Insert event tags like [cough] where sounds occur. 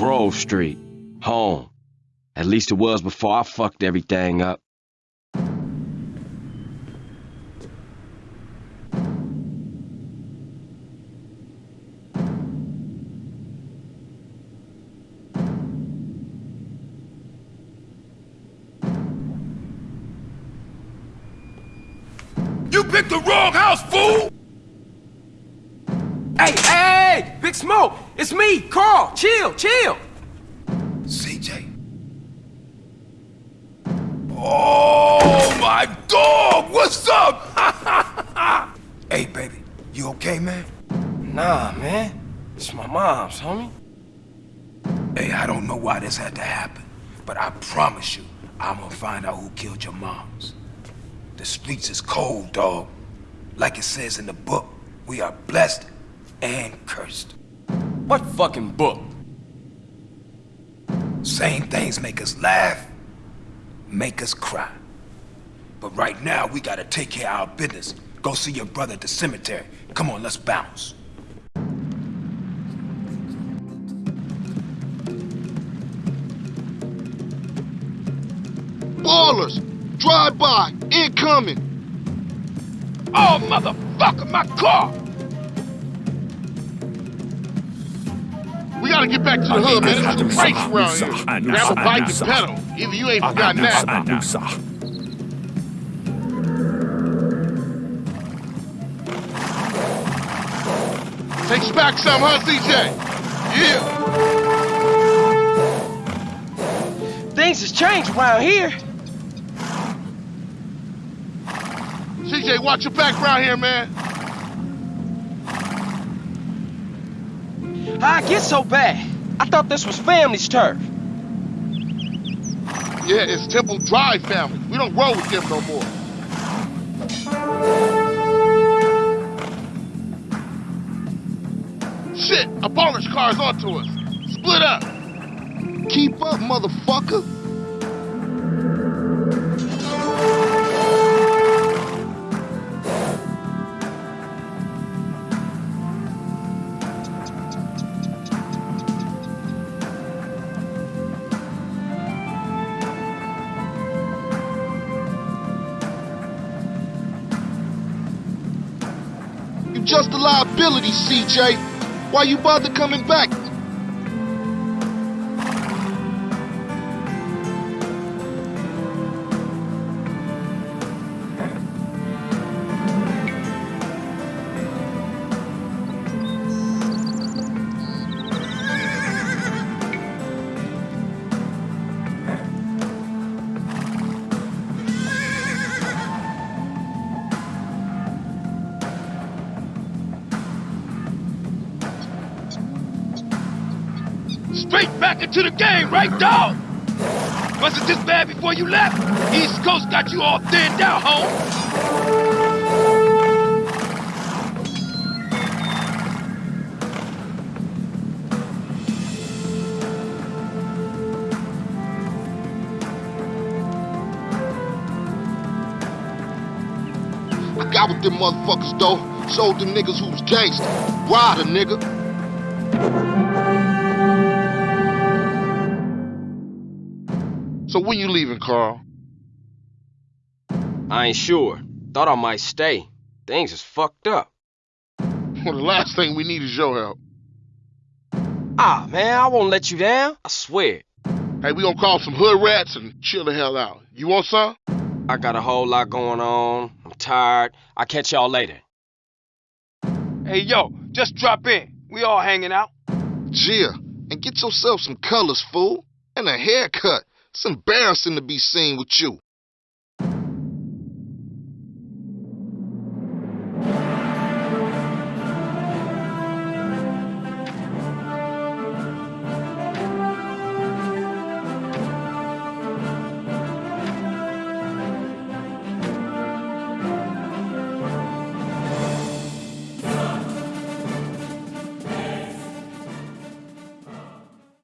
Grove Street. Home. At least it was before I fucked everything up. You picked the wrong house, fool! Hey, hey, hey! Big Smoke! It's me, Carl! Chill, chill! CJ. Oh, my dog! What's up? [laughs] hey, baby. You okay, man? Nah, man. It's my mom's, homie. Hey, I don't know why this had to happen, but I promise you, I'm gonna find out who killed your moms. The streets is cold, dog. Like it says in the book, we are blessed and cursed. What fucking book? Same things make us laugh, make us cry. But right now, we gotta take care of our business. Go see your brother at the cemetery. Come on, let's bounce. Ballers! Drive by! Incoming! Oh, motherfucker, my car! Gotta get back to the hood, man. There's some bikes around here. Grab a bike and pedal. Either you ain't forgotten that. Takes you back some, huh, CJ? Yeah. Things has changed around here. CJ, watch your back around here, man. How I get so bad? I thought this was family's turf. Yeah, it's Temple Drive family. We don't roll with them no more. Shit, a baller's car's onto us. Split up. Keep up, motherfucker. You just a liability, CJ. Why you bother coming back? Straight back into the game, right, dog? Wasn't this bad before you left? East Coast got you all thinned out, home. I got with them motherfuckers, though. Showed them niggas who's gangster. Rider, nigga. So when you leaving, Carl? I ain't sure. Thought I might stay. Things is fucked up. Well, the last thing we need is your help. Ah, man, I won't let you down. I swear. Hey, we gonna call some hood rats and chill the hell out. You want some? I got a whole lot going on. I'm tired. I'll catch y'all later. Hey, yo, just drop in. We all hanging out. Gia, and get yourself some colors, fool. And a haircut. It's embarrassing to be seen with you.